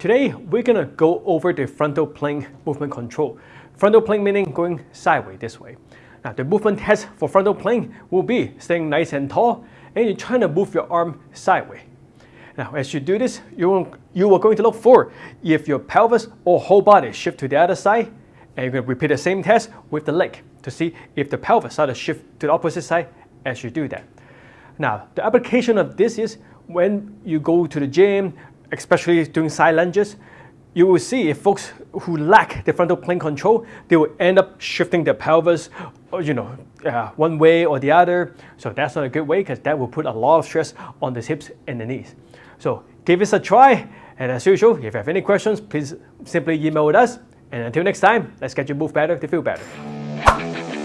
Today, we're gonna go over the frontal plane movement control. Frontal plane meaning going sideways this way. Now, the movement test for frontal plane will be staying nice and tall, and you're trying to move your arm sideways. Now, as you do this, you, you are going to look for if your pelvis or whole body shift to the other side, and you're to repeat the same test with the leg to see if the pelvis starts to shift to the opposite side as you do that. Now, the application of this is when you go to the gym, especially doing side lunges, you will see if folks who lack the frontal plane control, they will end up shifting their pelvis, you know, uh, one way or the other. So that's not a good way because that will put a lot of stress on the hips and the knees. So give this a try. And as usual, if you have any questions, please simply email with us. And until next time, let's get you move better to feel better.